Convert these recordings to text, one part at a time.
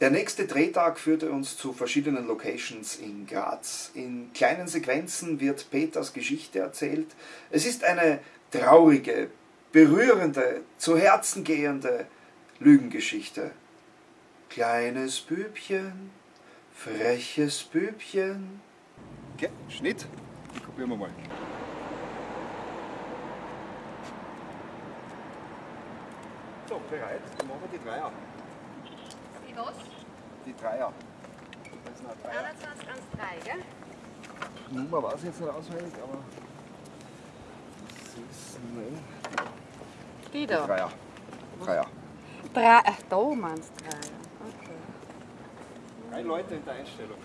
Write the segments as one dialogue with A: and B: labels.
A: Der nächste Drehtag führte uns zu verschiedenen Locations in Graz. In kleinen Sequenzen wird Peters Geschichte erzählt. Es ist eine traurige, berührende, zu Herzen gehende Lügengeschichte. Kleines Bübchen, freches Bübchen.
B: Okay, Schnitt. Probieren wir mal. So, bereit. Dann machen wir die Dreier.
C: Die was?
B: Die Dreier. Das sind auch Dreier.
C: 21, 1, 3, gell?
B: Nummer weiß ich jetzt nicht auswendig, aber. Das ist. Nein.
C: Die
B: Die Dreier. Dreier.
C: Drei, ach, da meinst du drei. Okay.
B: Drei Leute in der Einstellung.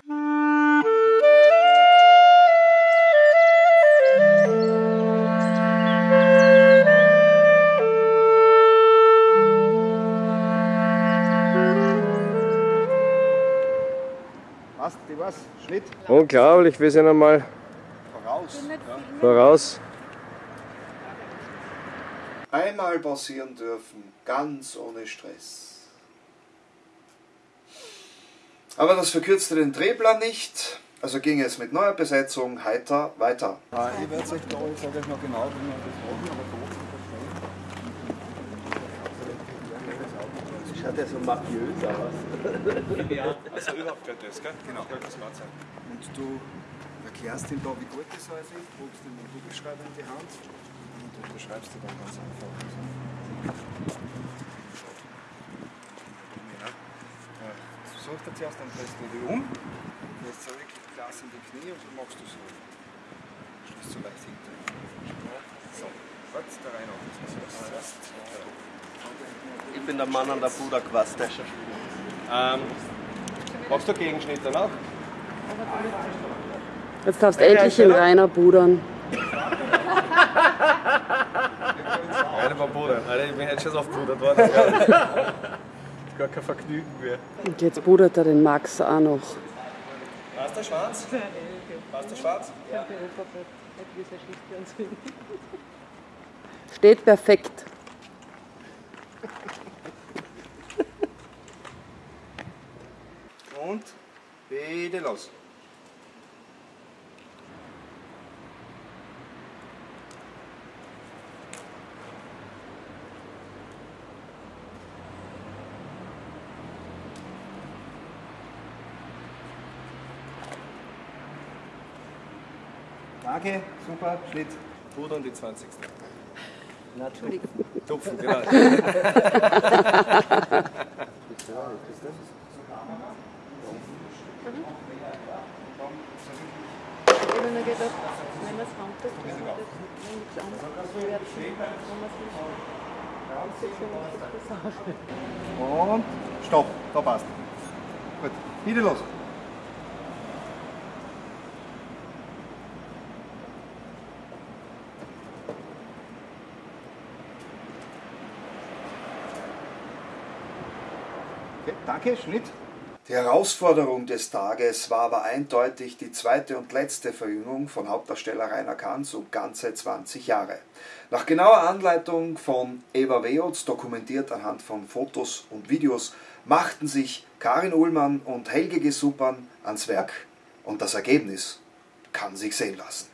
B: Passt, die was? Schnitt
D: Unglaublich, wir sind einmal
B: voraus. Ja.
D: voraus.
A: Einmal passieren dürfen, ganz ohne Stress. Aber das verkürzte den Drehplan nicht, also ging es mit neuer Besetzung heiter weiter.
B: Ich werde euch da, ich sage euch noch genau, wie wir das machen, aber kurz
E: Das schaut ja so mafiös aus.
B: Also überhaupt kein das, gell? Genau, das war's. Und du erklärst ihm da, wie gut das alles ist, drückst ihm einen Kugelschreiber in die Hand und du beschreibst dir dann ganz einfach. Ja. Äh, Such dir zuerst, dann drehst du dich um, gehst zurück, Glas in die Knie und dann machst du so. Schließt so leicht hinter. So, jetzt da rein auf. Das ist
E: Ich bin der Mann an der Puderquaste. Ähm, machst du Gegenschnitte noch?
F: Jetzt darfst du endlich in Rainer pudern.
E: Eine war Puder. Alter, ich bin jetzt schon aufpudert worden. Das ist gar kein Vergnügen mehr.
F: Und jetzt pudert er den Max auch noch.
E: Passt der Schwanz? Passt der Schwanz?
F: Steht perfekt.
B: Und bitte los. Danke, super, Schnitt.
E: Pudern die 20.
F: Entschuldigung.
E: Tupfen, genau.
C: Ich habe nur gedacht, wenn man es handelt, wenn nichts anderes wird, wenn man es
B: Und stopp, da passt. Gut, bitte los. Okay, danke, Schnitt.
A: Die Herausforderung des Tages war aber eindeutig die zweite und letzte Verjüngung von Hauptdarsteller Rainer Kanz um ganze 20 Jahre. Nach genauer Anleitung von Eva Weotz, dokumentiert anhand von Fotos und Videos, machten sich Karin Uhlmann und Helge Gesuppern ans Werk. Und das Ergebnis kann sich sehen lassen.